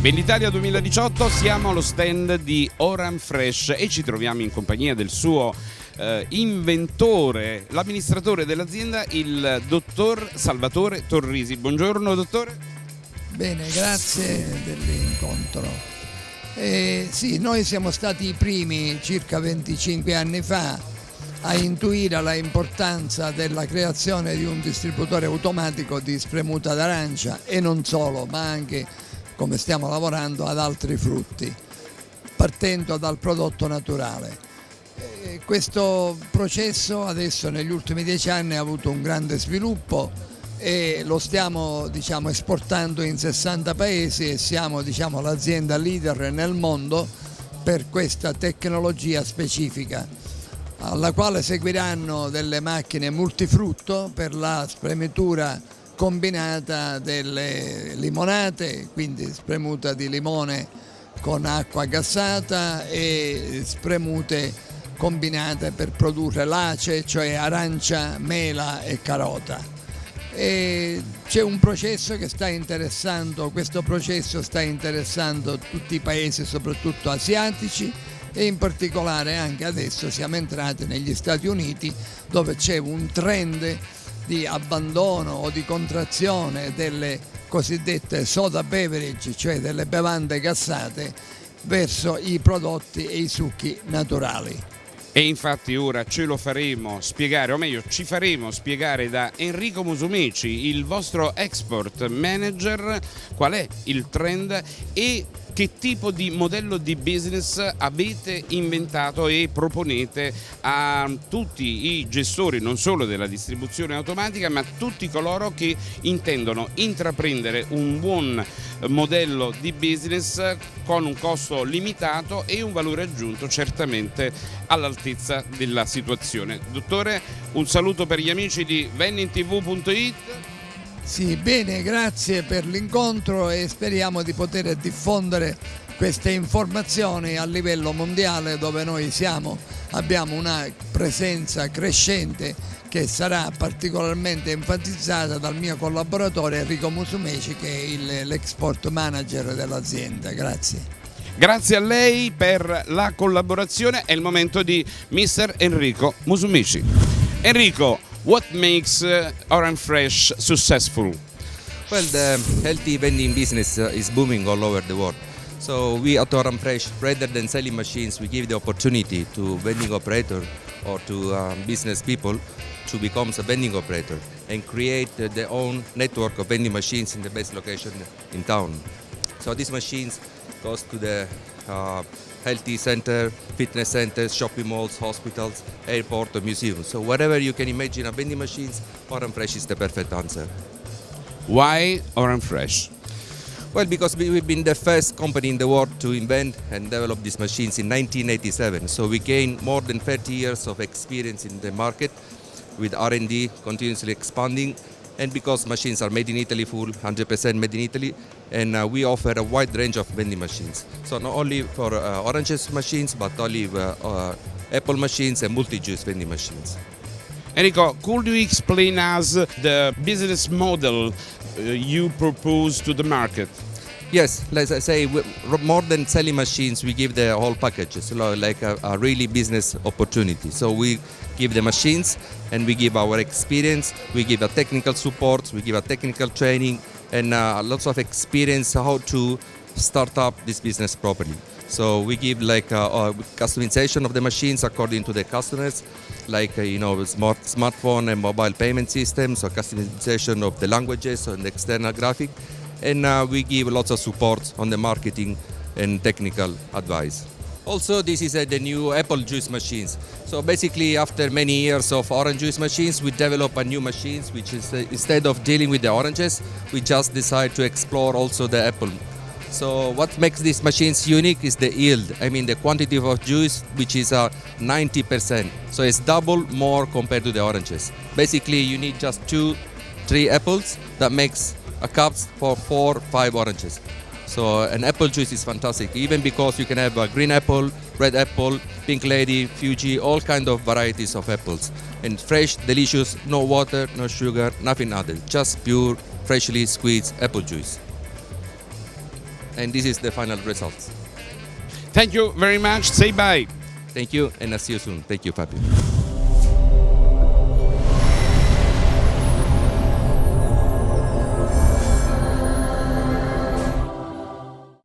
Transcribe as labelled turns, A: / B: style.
A: Venditalia 2018 siamo allo stand di Oran Fresh e ci troviamo in compagnia del suo eh, inventore, l'amministratore dell'azienda, il dottor Salvatore Torrisi. Buongiorno dottore.
B: Bene, grazie dell'incontro. Eh, sì, noi siamo stati i primi circa 25 anni fa a intuire la importanza della creazione di un distributore automatico di spremuta d'arancia e non solo, ma anche come stiamo lavorando ad altri frutti, partendo dal prodotto naturale. Eh, questo processo adesso negli ultimi dieci anni ha avuto un grande sviluppo e lo stiamo diciamo, esportando in 60 paesi e siamo diciamo, l'azienda leader nel mondo per questa tecnologia specifica alla quale seguiranno delle macchine multifrutto per la spremitura combinata delle limonate, quindi spremuta di limone con acqua gassata e spremute combinate per produrre l'ace, cioè arancia, mela e carota. C'è un processo che sta interessando, questo processo sta interessando tutti i paesi, soprattutto asiatici, e in particolare anche adesso siamo entrati negli Stati Uniti dove c'è un trend di abbandono o di contrazione delle cosiddette soda beverage, cioè delle bevande gassate, verso i prodotti e i succhi naturali.
A: E infatti ora ce lo faremo spiegare, o meglio ci faremo spiegare da Enrico Musumeci, il vostro export manager, qual è il trend e che tipo di modello di business avete inventato e proponete a tutti i gestori non solo della distribuzione automatica ma a tutti coloro che intendono intraprendere un buon modello di business con un costo limitato e un valore aggiunto certamente all'altezza della situazione. Dottore, un saluto per gli amici di vennintv.it
B: sì, bene, grazie per l'incontro e speriamo di poter diffondere queste informazioni a livello mondiale dove noi siamo, abbiamo una presenza crescente che sarà particolarmente enfatizzata dal mio collaboratore Enrico Musumeci che è l'export manager dell'azienda. Grazie.
A: Grazie a lei per la collaborazione, è il momento di Mr. Enrico Musumeci. Enrico, What makes uh, Orange Fresh successful?
C: Well, the healthy vending business uh, is booming all over the world. So we at Orange Fresh, rather than selling machines, we give the opportunity to vending operator or to um, business people to become a vending operator and create uh, their own network of vending machines in the best location in town. So these machines goes to the uh, healthy center, fitness centers, shopping malls, hospitals, airport or museums. So whatever you can imagine a vending machines, Oran Fresh is the perfect answer.
A: Why Oran Fresh?
C: Well, because we've been the first company in the world to invent and develop these machines in 1987. So we gained more than 30 years of experience in the market with R&D continuously expanding and because machines are made in Italy full, 100% made in Italy, and uh, we offer a wide range of vending machines. So not only for uh, oranges machines, but olive, uh, uh, apple machines and multi-juice vending machines.
A: Enrico, could you explain us the business model uh, you propose to the market?
C: Yes, as I say, more than selling machines, we give the whole package, so like a, a, really business opportunity. So we give the machines and we give our experience, we give a technical support, we give a technical training and uh, lots of experience how to start up this business properly. So we give like a, uh, a customization of the machines according to the customers, like uh, you know smart smartphone and mobile payment systems, or customization of the languages and the external graphic and uh, we give lots of support on the marketing and technical advice. Also, this is uh, the new apple juice machines. So basically, after many years of orange juice machines, we develop a new machines, which is uh, instead of dealing with the oranges, we just decide to explore also the apple. So what makes these machines unique is the yield. I mean the quantity of juice, which is uh, 90%. So it's double more compared to the oranges. Basically, you need just two, three apples that makes a cups for four, five oranges. So an apple juice is fantastic, even because you can have a green apple, red apple, pink lady, Fuji, all kind of varieties of apples. And fresh, delicious, no water, no sugar, nothing added, just pure, freshly squeezed apple juice. and this is the final results.
A: Thank you very much. Say bye.
C: Thank you, and I'll see you soon. Thank you, Fabio.